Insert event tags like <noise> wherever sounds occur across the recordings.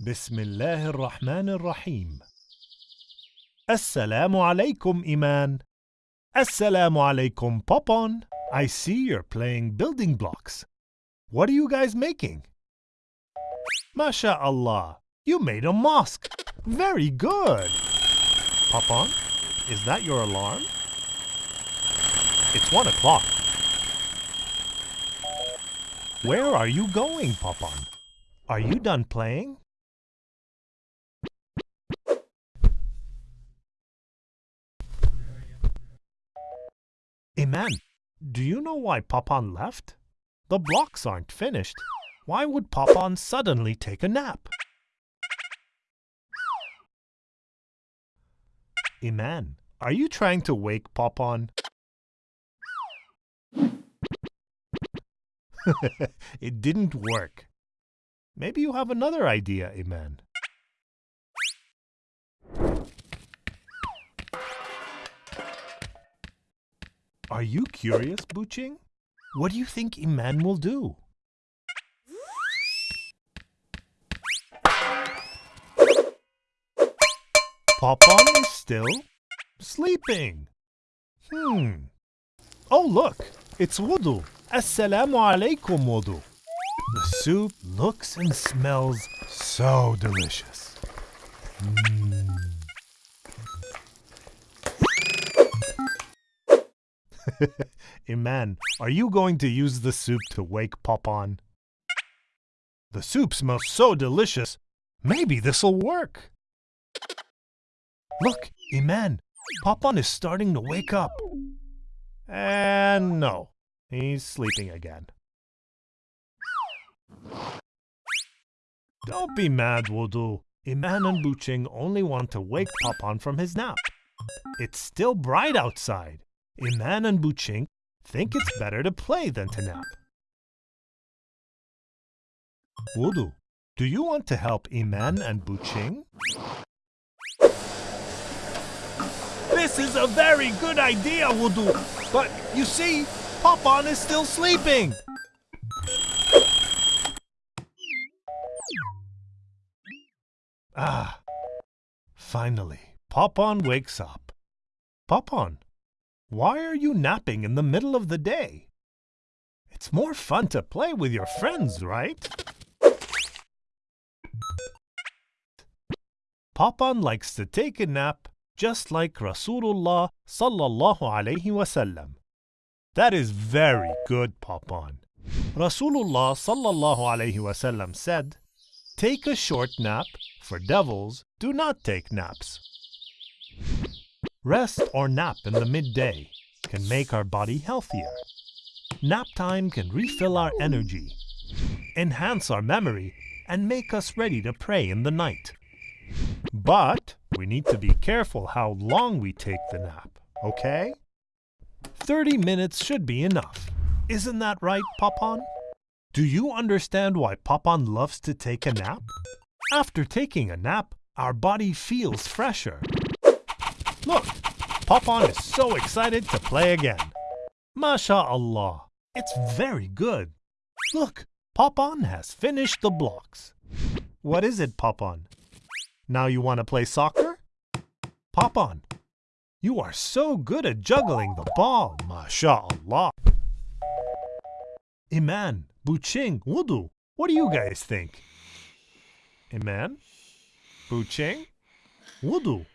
بسم الله الرحمن الرحيم السلام عليكم إيمان السلام عليكم Popon I see you're playing building blocks. What are you guys making? MashaAllah, you made a mosque. Very good. Popon, is that your alarm? It's one o'clock. Where are you going, Popon? Are you done playing? Iman, do you know why Popon left? The blocks aren't finished. Why would Popon suddenly take a nap? Iman, are you trying to wake Popon? <laughs> it didn't work. Maybe you have another idea, Iman. Are you curious, Buching? What do you think Iman will do? Popon is still sleeping. Hmm. Oh, look. It's wudu. Assalamu alaikum wudu. The soup looks and smells so delicious. Mm. <laughs> Iman, are you going to use the soup to wake Popon? The soup smells so delicious. Maybe this'll work. Look, Iman, Popon is starting to wake up. And no, he's sleeping again. Don't be mad, Wudu. Iman and Buching only want to wake Popon from his nap. It's still bright outside. Iman and Buching think it's better to play than to nap. Wudu, do you want to help Iman and Buching? This is a very good idea, Wudu. But you see, Popon is still sleeping. Ah, finally, Popon wakes up. Popon, why are you napping in the middle of the day? It's more fun to play with your friends, right? Popon likes to take a nap just like Rasulullah sallallahu alayhi wasallam. That is very good, Popon. Rasulullah sallallahu alayhi wasallam said, Take a short nap, for devils do not take naps. Rest or nap in the midday can make our body healthier. Nap time can refill our energy, enhance our memory, and make us ready to pray in the night. But we need to be careful how long we take the nap, okay? 30 minutes should be enough. Isn't that right, Popon? Do you understand why Popon loves to take a nap? After taking a nap, our body feels fresher. Look, Popon is so excited to play again. MashaAllah, it's very good. Look, Popon has finished the blocks. What is it, Popon? Now you want to play soccer? Popon. you are so good at juggling the ball, MashaAllah. Iman, Buching, Wudu, what do you guys think? Iman? Buching? Wudu?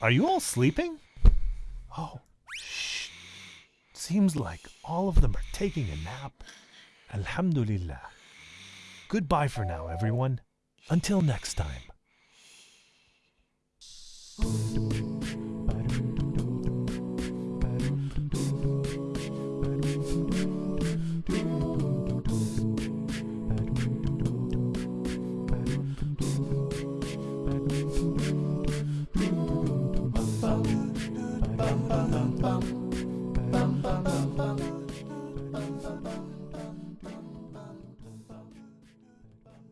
Are you all sleeping? Oh, shh. Seems like all of them are taking a nap. Alhamdulillah. Goodbye for now, everyone. Until next time. bum bum bum bum.